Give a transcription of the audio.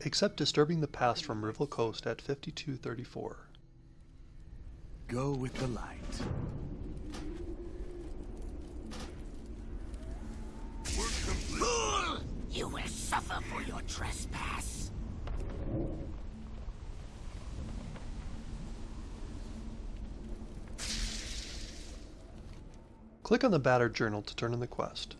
Except Disturbing the Past from Rival Coast at 5234. Go with the light. Fool! You will suffer for your trespass. Click on the Battered Journal to turn in the quest.